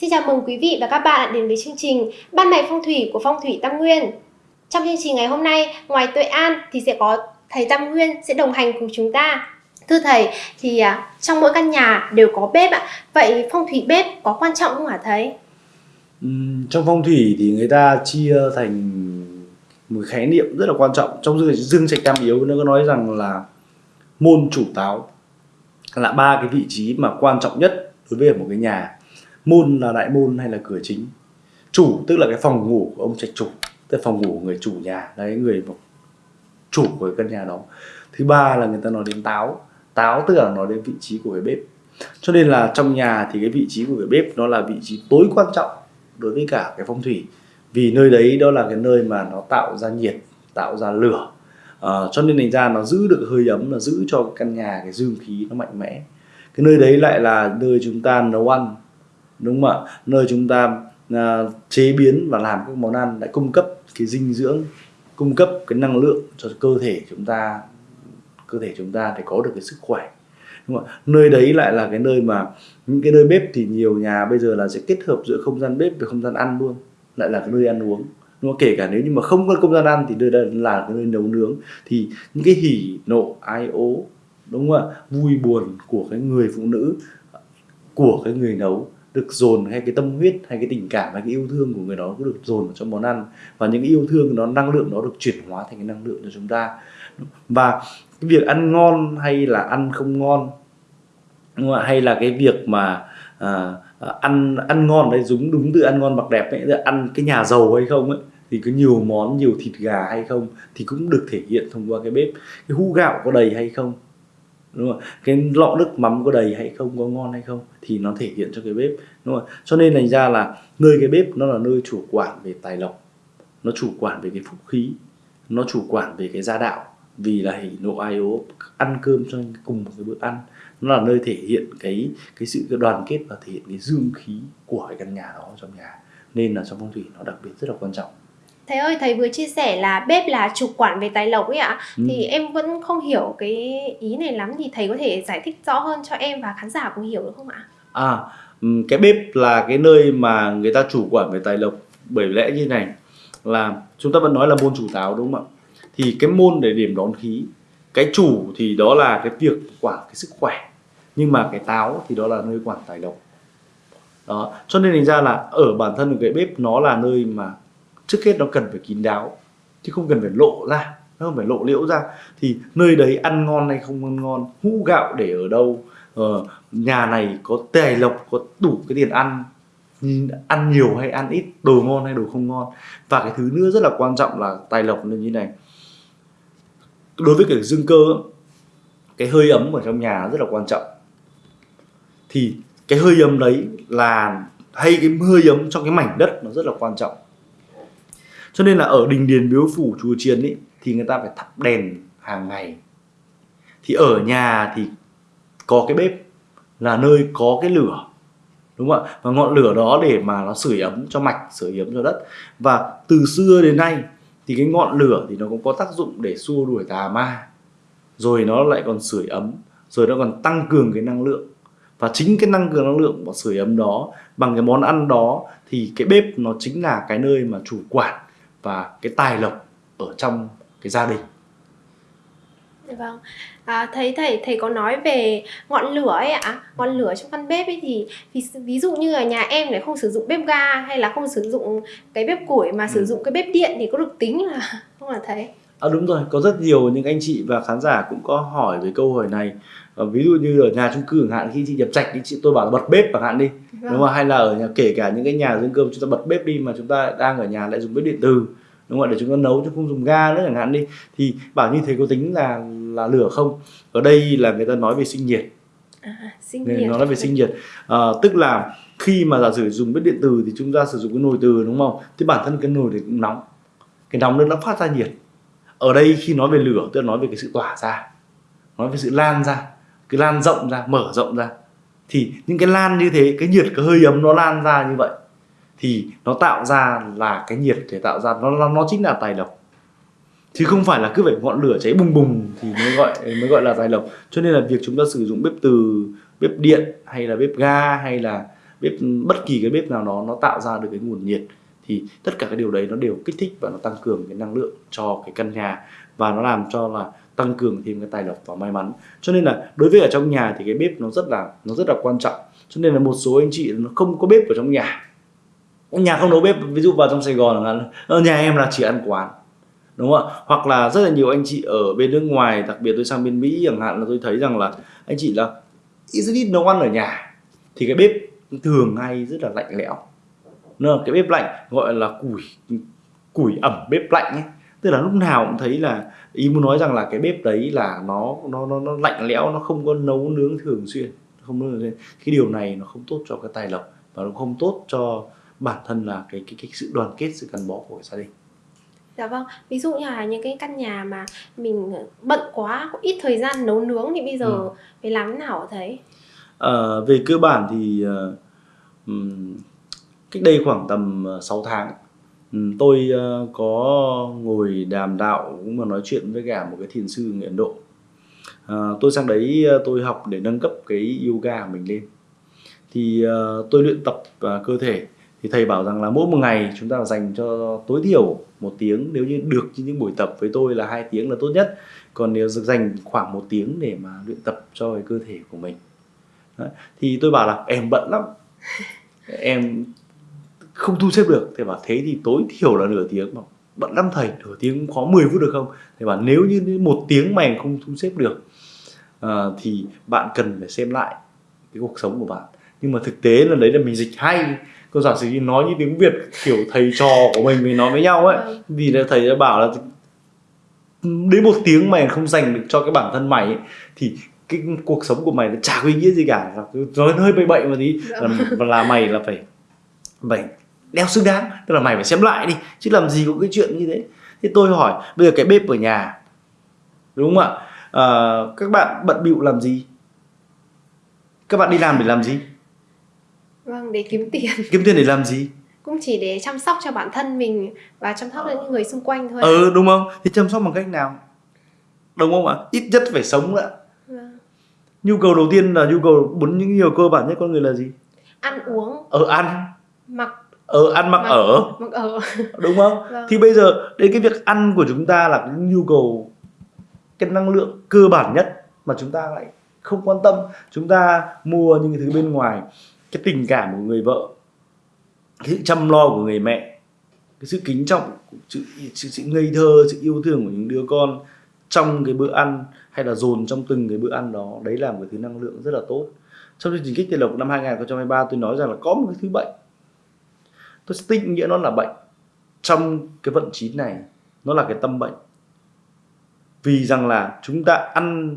Xin chào mừng quý vị và các bạn đến với chương trình Ban ngày phong thủy của Phong thủy Tam Nguyên. Trong chương trình ngày hôm nay, ngoài Tuệ An thì sẽ có thầy Tam Nguyên sẽ đồng hành cùng chúng ta. Thưa thầy, thì à, trong mỗi căn nhà đều có bếp ạ. Vậy phong thủy bếp có quan trọng không hả thầy? Trong phong thủy thì người ta chia thành một khái niệm rất là quan trọng trong dương, dương trạch tam yếu nó có nói rằng là môn chủ táo là ba cái vị trí mà quan trọng nhất đối với một cái nhà môn là đại môn hay là cửa chính? Chủ tức là cái phòng ngủ của ông trạch chủ tức là phòng ngủ của người chủ nhà. Đấy người chủ của căn nhà đó. Thứ ba là người ta nói đến táo. Táo tức là nói đến vị trí của cái bếp. Cho nên là trong nhà thì cái vị trí của cái bếp nó là vị trí tối quan trọng đối với cả cái phong thủy. Vì nơi đấy đó là cái nơi mà nó tạo ra nhiệt tạo ra lửa. À, cho nên thành ra nó giữ được hơi ấm là giữ cho cái căn nhà cái dương khí nó mạnh mẽ. Cái nơi đấy lại là nơi chúng ta nấu ăn đúng không ạ? Nơi chúng ta à, chế biến và làm các món ăn đã cung cấp cái dinh dưỡng cung cấp cái năng lượng cho cơ thể chúng ta cơ thể chúng ta để có được cái sức khỏe. Đúng không? nơi đấy lại là cái nơi mà những cái nơi bếp thì nhiều nhà bây giờ là sẽ kết hợp giữa không gian bếp với không gian ăn luôn lại là cái nơi ăn uống. Đúng không? kể cả nếu như mà không có không gian ăn thì nơi đây là cái nơi nấu nướng. Thì những cái hỉ nộ ai ố đúng không ạ? Vui buồn của cái người phụ nữ của cái người nấu được dồn hay cái tâm huyết hay cái tình cảm hay cái yêu thương của người đó cũng được dồn vào trong món ăn. Và những cái yêu thương nó năng lượng nó được chuyển hóa thành cái năng lượng cho chúng ta. Và cái việc ăn ngon hay là ăn không ngon đúng không? hay là cái việc mà à, à ăn ăn ngon đấy đúng đúng từ ăn ngon mặc đẹp ấy là ăn cái nhà giàu hay không ấy thì có nhiều món nhiều thịt gà hay không thì cũng được thể hiện thông qua cái bếp. Cái hũ gạo có đầy hay không? Đúng không? Cái lọ nước mắm có đầy hay không, có ngon hay không thì nó thể hiện cho cái bếp, đúng không? Cho nên thành ra là nơi cái bếp nó là nơi chủ quản về tài lộc, nó chủ quản về cái phúc khí, nó chủ quản về cái gia đạo. Vì là hỉ nộ ai ố ăn cơm cho cùng một cái bữa ăn. Nó là nơi thể hiện cái cái sự cái đoàn kết và thể hiện cái dương khí của cái căn nhà đó trong nhà. Nên là trong phong thủy nó đặc biệt rất là quan trọng. Thầy ơi, thầy vừa chia sẻ là bếp là chủ quản về tài lộc ấy ạ. Ừ. Thì em vẫn không hiểu cái ý này lắm thì thầy có thể giải thích rõ hơn cho em và khán giả cùng hiểu được không ạ? À, cái bếp là cái nơi mà người ta chủ quản về tài lộc bởi lẽ như này là chúng ta vẫn nói là môn chủ táo đúng không ạ? Thì cái môn để điểm đón khí, cái chủ thì đó là cái việc quản cái sức khỏe. Nhưng mà cái táo thì đó là nơi quản tài lộc. Đó, cho nên thành ra là ở bản thân cái bếp nó là nơi mà trước hết nó cần phải kín đáo chứ không cần phải lộ ra nó không phải lộ liễu ra. Thì nơi đấy ăn ngon hay không ăn ngon hũ gạo để ở đâu ờ, nhà này có tài lộc có đủ cái tiền ăn ăn nhiều hay ăn ít đồ ngon hay đồ không ngon. Và cái thứ nữa rất là quan trọng là tài lộc như như này. Đối với cái dương cơ cái hơi ấm ở trong nhà rất là quan trọng. Thì cái hơi ấm đấy là hay cái hơi ấm trong cái mảnh đất nó rất là quan trọng cho nên là ở đình điền miếu phủ, chùa chiền ấy thì người ta phải thắp đèn hàng ngày. Thì ở nhà thì có cái bếp, là nơi có cái lửa, đúng không ạ? Và ngọn lửa đó để mà nó sưởi ấm cho mạch, sưởi ấm cho đất. Và từ xưa đến nay thì cái ngọn lửa thì nó cũng có tác dụng để xua đuổi tà ma. Rồi nó lại còn sưởi ấm, rồi nó còn tăng cường cái năng lượng. Và chính cái năng cường năng lượng và sưởi ấm đó, bằng cái món ăn đó, thì cái bếp nó chính là cái nơi mà chủ quản và cái tài lộc ở trong cái gia đình Vâng, à, thấy thầy thầy có nói về ngọn lửa ấy ạ, ngọn lửa trong căn bếp ấy thì ví, ví dụ như ở nhà em để không sử dụng bếp ga hay là không sử dụng cái bếp củi mà ừ. sử dụng cái bếp điện thì có được tính là không là thầy? À đúng rồi, có rất nhiều những anh chị và khán giả cũng có hỏi về câu hỏi này. À, ví dụ như ở nhà chung cư chẳng hạn khi chị nhập trạch thì chị tôi bảo là bật bếp chẳng hạn đi, vâng. đúng không? Hay là ở nhà kể cả những cái nhà dương cơm chúng ta bật bếp đi mà chúng ta đang ở nhà lại dùng bếp điện từ đúng không ạ? Để chúng ta nấu chứ không dùng ga nữa chẳng hạn đi. Thì bảo như thế có tính là là lửa không? Ở đây là người ta nói về sinh nhiệt. À, sinh nhiệt. nó nói về sinh nhiệt. À, tức là khi mà giả sử dùng bếp điện từ thì chúng ta sử dụng cái nồi từ đúng không? Thì bản thân cái nồi thì cũng nóng. Cái nóng nó phát ra nhiệt. Ở đây khi nói về lửa tức là nói về cái sự tỏa ra nói về sự lan ra cái lan rộng ra mở rộng ra thì những cái lan như thế, cái nhiệt, cái hơi ấm nó lan ra như vậy, thì nó tạo ra là cái nhiệt để tạo ra, nó nó chính là tài lộc. Chứ không phải là cứ phải ngọn lửa cháy bùng bùng thì mới gọi mới gọi là tài lộc. Cho nên là việc chúng ta sử dụng bếp từ, bếp điện hay là bếp ga hay là bếp, bất kỳ cái bếp nào đó, nó tạo ra được cái nguồn nhiệt. Thì tất cả cái điều đấy nó đều kích thích và nó tăng cường cái năng lượng cho cái căn nhà. Và nó làm cho là tăng cường thêm cái tài lộc và may mắn. Cho nên là đối với ở trong nhà thì cái bếp nó rất là, nó rất là quan trọng. Cho nên là một số anh chị nó không có bếp ở trong nhà. Nhà không nấu bếp, ví dụ vào trong Sài Gòn là ờ, nhà em là chỉ ăn quán. Đúng không ạ? Hoặc là rất là nhiều anh chị ở bên nước ngoài, đặc biệt tôi sang bên Mỹ chẳng hạn là tôi thấy rằng là anh chị là rất ít nấu ăn ở nhà. Thì cái bếp thường hay rất là lạnh lẽo. Nó cái bếp lạnh gọi là củi củi ẩm bếp lạnh ấy tức là lúc nào cũng thấy là ý muốn nói rằng là cái bếp đấy là nó nó nó, nó lạnh lẽo nó không có nấu nướng thường xuyên không nấu thường xuyên cái điều này nó không tốt cho cái tài lộc và nó không tốt cho bản thân là cái cái, cái sự đoàn kết sự gắn bó của gia đình Dạ vâng, ví dụ như là những cái căn nhà mà mình bận quá, có ít thời gian nấu nướng thì bây giờ ừ. phải làm thế nào thấy? À, về cơ bản thì uh, cách đây khoảng tầm 6 tháng Ừ, tôi ờ, có ngồi đàm đạo cũng mà nói chuyện với cả một cái thiền sư người Ấn Độ. À, tôi sang đấy ờ, tôi học để nâng cấp cái yoga của mình lên. Thì tôi luyện tập cơ thể thì thầy bảo rằng là mỗi một ngày chúng ta dành cho tối thiểu một tiếng nếu như được như những buổi tập với tôi là hai tiếng là tốt nhất còn nếu dành khoảng một tiếng để mà luyện tập cho cái cơ thể của mình Đấy. thì tôi bảo là em bận lắm em không thu xếp được. Thầy bảo thế thì tối thiểu là nửa tiếng mà bận lắm thầy nửa tiếng có 10 phút được không? Thầy bảo nếu như một tiếng mà em không thu xếp được uh, thì bạn cần phải xem lại cái cuộc sống của bạn. Nhưng mà thực tế là đấy là mình dịch hay. Cô giả sử như nói như tiếng việt kiểu thầy trò của mình mình nói với nhau ấy. Vì là thầy đã bảo là đến một tiếng mày không dành được cho cái bản thân mày ấy, thì cái cuộc sống của mày nó chả có ý nghĩa gì cả. Nói hơi bậy bậy một tí. Dạ. là, là mày là phải phải đeo xứng đáng tức là mày phải xem lại đi chứ làm gì có cái chuyện như thế thì tôi hỏi bây giờ cái bếp ở nhà đúng không ạ à, các bạn bận bịu làm gì các bạn đi làm để làm gì Vâng, để kiếm tiền. Kiếm tiền để làm gì? Cũng chỉ để chăm sóc cho bản thân mình và chăm sóc cho những người xung quanh thôi. Ừ đúng không? Thì chăm sóc bằng cách nào? Đúng không ạ? Ít nhất phải sống đã. Vâng. Nhu cầu đầu tiên là nhu cầu bốn những nhiều cơ bản nhất con người là gì? Ăn uống. Ở ăn. Mặc ở ăn mặc, mặc ở. mặc ở. Đúng không? Vâng. thì bây giờ đến cái việc ăn của chúng ta là cái nhu cầu cái năng lượng cơ bản nhất mà chúng ta lại không quan tâm. Chúng ta mua những cái thứ bên ngoài cái tình cảm của người vợ cái sự chăm lo của người mẹ cái sự kính trọng sự, sự, sự ngây thơ sự yêu thương của những đứa con trong cái bữa ăn hay là dồn trong từng cái bữa ăn đó đấy là một cái thứ năng lượng rất là tốt. Trong chương trình kích tiền lộc năm 2023 tôi nói rằng là có một cái thứ bệnh tôi sẽ định nghĩa nó là bệnh. Trong cái vận chín này, nó là cái tâm bệnh. Vì rằng là chúng ta ăn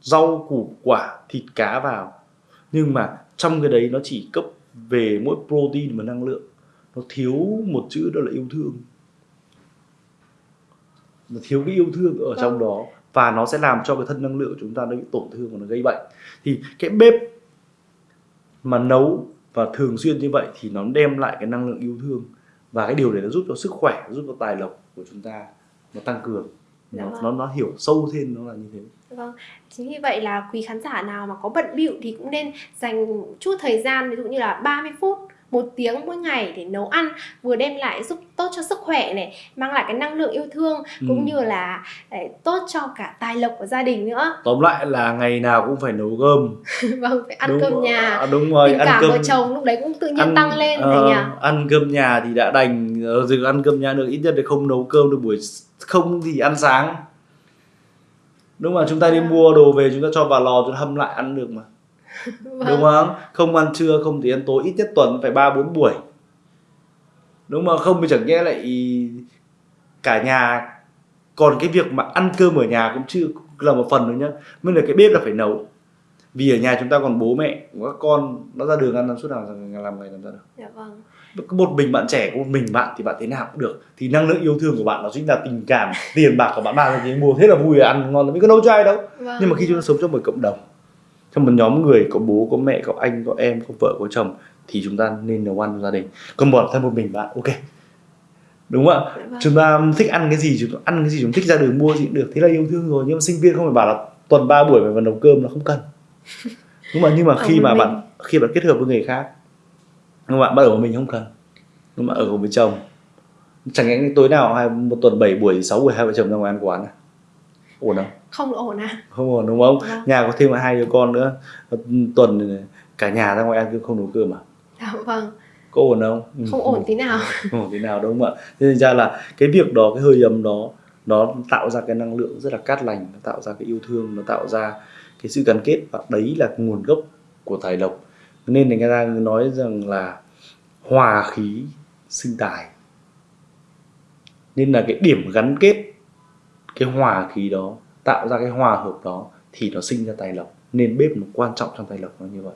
rau, củ, quả, thịt, cá vào. Nhưng mà trong cái đấy nó chỉ cấp về mỗi protein và năng lượng. Nó thiếu một chữ đó là yêu thương. Nó thiếu cái yêu thương ở trong đó. Và nó sẽ làm cho cái thân năng lượng của chúng ta nó bị tổn thương và nó gây bệnh. Thì cái bếp mà nấu và thường xuyên như vậy thì nó đem lại cái năng lượng yêu thương. Và cái điều này nó giúp cho sức khỏe giúp cho tài lộc của chúng ta nó tăng cường. Nó, vâng. nó nó hiểu sâu thêm nó là như thế. Vâng, chính vì vậy là quý khán giả nào mà có bận bịu thì cũng nên dành chút thời gian ví dụ như là 30 phút một tiếng mỗi ngày để nấu ăn vừa đem lại giúp tốt cho sức khỏe này mang lại cái năng lượng yêu thương ừ. cũng như là để tốt cho cả tài lộc của gia đình nữa. Tóm lại là ngày nào cũng phải nấu cơm. Vâng phải ăn đúng, cơm nhà. à, đúng rồi tình ăn cảm cơm vợ chồng lúc đấy cũng tự nhiên ăn, tăng lên uh, nhỉ? ăn cơm nhà thì đã đành rồi ăn cơm nhà được ít nhất thì không nấu cơm được buổi không thì ăn sáng. Đúng mà chúng ta đi mua đồ về chúng ta cho vào lò chúng ta hâm lại ăn được mà vâng. đúng không? không? Ăn trưa không thì ăn tối ít nhất tuần phải ba bốn buổi. Đúng mà không thì chẳng nhẽ lại cả nhà còn cái việc mà ăn cơm ở nhà cũng chưa là một phần nữa nhá. Mới là cái bếp là phải nấu. Vì ở nhà chúng ta còn bố mẹ các con nó ra đường ăn làm suốt nào làm ngày làm ra được. Dạ vâng. Một mình bạn trẻ có một mình bạn thì bạn thế nào cũng được. Thì năng lượng yêu thương của bạn nó chính là tình cảm tiền bạc của bạn. Mang thì mua thế là vui ăn ngon mình có nấu cho ai đâu. Vâng. nhưng mà khi chúng ta sống trong một cộng đồng trong một nhóm người có bố có mẹ có anh có em có vợ có chồng thì chúng ta nên nấu ăn cho gia đình. Còn bỏ thân một mình bạn ok. Đúng không ạ? Vâng. chúng ta thích ăn cái gì chúng ta ăn cái gì chúng thích ra đường mua gì cũng được. Thế là yêu thương rồi nhưng mà sinh viên không phải bảo là tuần 3 buổi phải vào nấu cơm là không cần. Đúng mà nhưng mà khi mà mình. bạn khi bạn kết hợp với người khác mà bạn ở một mình không cần. Nhưng mà ở cùng với chồng. Chẳng lẽ tối nào hai một tuần 7 buổi 6 buổi hai vợ chồng ra ngoài ăn quán à? Ổn không không ổn à? Không ổn đúng không? Vâng. nhà có thêm hai đứa con nữa. Tuần cả nhà ra ngoài ăn cơm không nấu cơm à? Dạ vâng. Có ổn không? Ừ, không ổn tí nào. Không ổn thế nào đúng không ạ? Thế nên ra là cái việc đó cái hơi ấm đó nó tạo ra cái năng lượng rất là cát lành nó tạo ra cái yêu thương nó tạo ra cái sự gắn kết. Và đấy là nguồn gốc của tài lộc. Nên người ta nói rằng là hòa khí sinh tài. Nên là cái điểm gắn kết cái hòa khí đó tạo ra cái hòa hợp đó thì nó sinh ra tài lộc nên bếp nó quan trọng trong tài lộc nó như vậy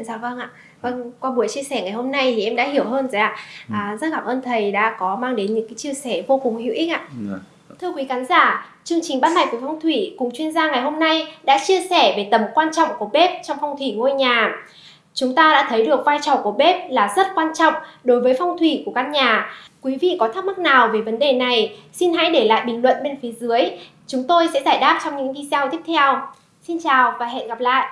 Dạ vâng ạ. Vâng, qua buổi chia sẻ ngày hôm nay thì em đã hiểu hơn rồi ạ. À, rất cảm ơn thầy đã có mang đến những cái chia sẻ vô cùng hữu ích ạ. Ừ. Thưa quý khán giả, chương trình Bắt mạch với phong thủy cùng chuyên gia ngày hôm nay đã chia sẻ về tầm quan trọng của bếp trong phong thủy ngôi nhà. Chúng ta đã thấy được vai trò của bếp là rất quan trọng đối với phong thủy của căn nhà. Quý vị có thắc mắc nào về vấn đề này, xin hãy để lại bình luận bên phía dưới. Chúng tôi sẽ giải đáp trong những video tiếp theo. Xin chào và hẹn gặp lại.